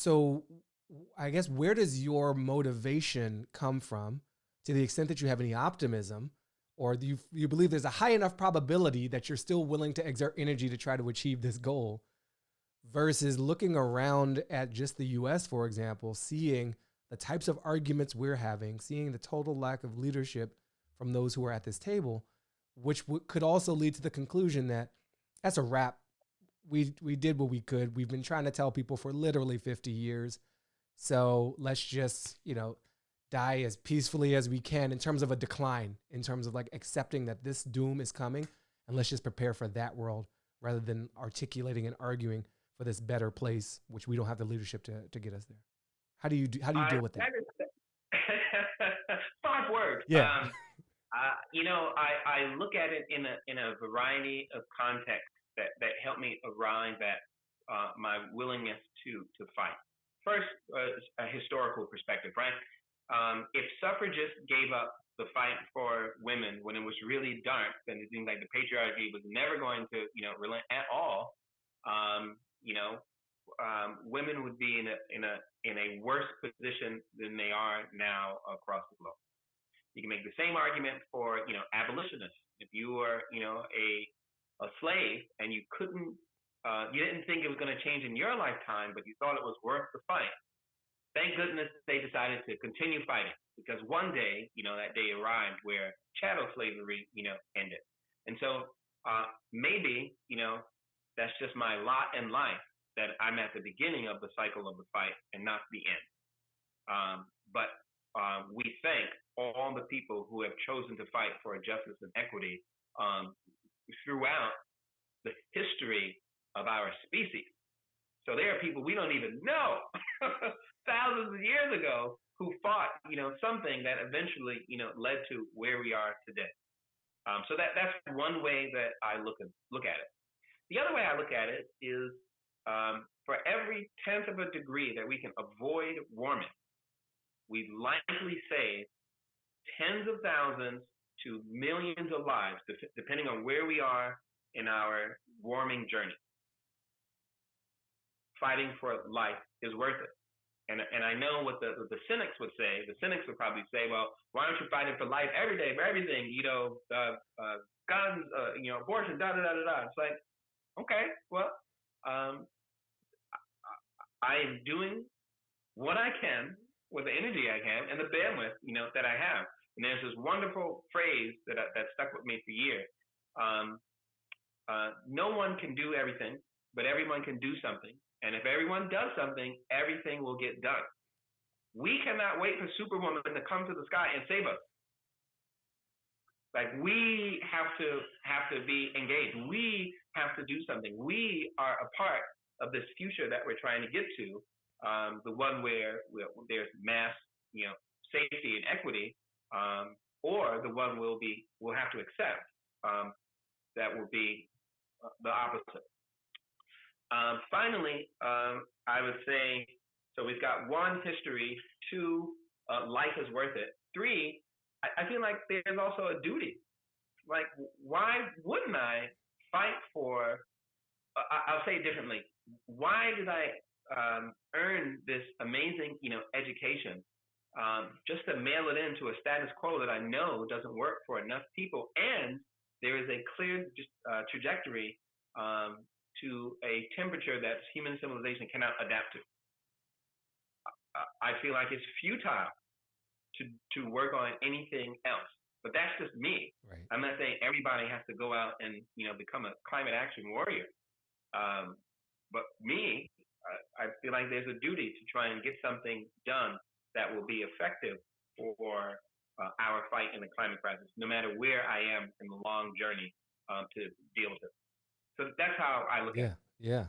So, I guess where does your motivation come from? To the extent that you have any optimism, or you you believe there's a high enough probability that you're still willing to exert energy to try to achieve this goal, versus looking around at just the U.S., for example, seeing the types of arguments we're having, seeing the total lack of leadership from those who are at this table, which could also lead to the conclusion that that's a wrap. We we did what we could. We've been trying to tell people for literally 50 years. So let's just, you know, die as peacefully as we can in terms of a decline, in terms of like accepting that this doom is coming, and let's just prepare for that world rather than articulating and arguing for this better place, which we don't have the leadership to, to get us there. How do you do, how do you deal with that? that is, Five words. Yeah. Um, uh, you know, I, I look at it in a in a variety of contexts that, that help me arrive at uh, my willingness to to fight. First, uh, a historical perspective, right? Um, if suffragists gave up the fight for women when it was really dark, then it seemed like the patriarchy was never going to, you know, relent at all. Um, you know, um, women would be in a in a in a worse position than they are now across the globe. You can make the same argument for you know abolitionists. If you are, you know a a slave and you couldn't uh, you didn't think it was going to change in your lifetime, but you thought it was worth the fight. Thank goodness they decided to continue fighting because one day, you know, that day arrived where chattel slavery, you know, ended. And so uh, maybe, you know, that's just my lot in life that I'm at the beginning of the cycle of the fight and not the end. Um, but uh, we thank all the people who have chosen to fight for justice and equity um, throughout the history of our species. So there are people we don't even know thousands of years ago who fought, you know, something that eventually, you know, led to where we are today. Um, so that that's one way that I look at look at it. The other way I look at it is um, for every tenth of a degree that we can avoid warming, we likely save tens of thousands to millions of lives, depending on where we are in our warming journey. Fighting for life is worth it. And, and I know what the, the cynics would say. The cynics would probably say, well, why aren't you fighting for life every day, for everything? You know, uh, uh, guns, uh, you know, abortion, da da da da da. It's like, okay, well, um, I am doing what I can with the energy I have and the bandwidth, you know, that I have. And there's this wonderful phrase that that stuck with me for years. Um, uh, no one can do everything, but everyone can do something. And if everyone does something, everything will get done. We cannot wait for Superwoman to come to the sky and save us. Like we have to have to be engaged. We have to do something. We are a part of this future that we're trying to get to, um, the one where, where, there's mass, you know, safety and equity, um, or the one we'll be we'll have to accept um, that will be uh, the opposite. Um, finally, um, I would say so. We've got one history, two uh, life is worth it. Three, I, I feel like there's also a duty. Like, why wouldn't I fight for? Uh, I'll say it differently. Why did I um, earn this amazing, you know, education um, just to mail it into a status quo that I know doesn't work for enough people, and there is a clear uh, trajectory um, to a temperature that human civilization cannot adapt to. I feel like it's futile to to work on anything else. But that's just me. Right. I'm not saying everybody has to go out and you know become a climate action warrior. Um, but me, I, I feel like there's a duty to try and get something done that will be effective for uh, our fight in the climate crisis, no matter where I am in the long journey um, to deal with it. So that's how I look yeah, at it. Yeah.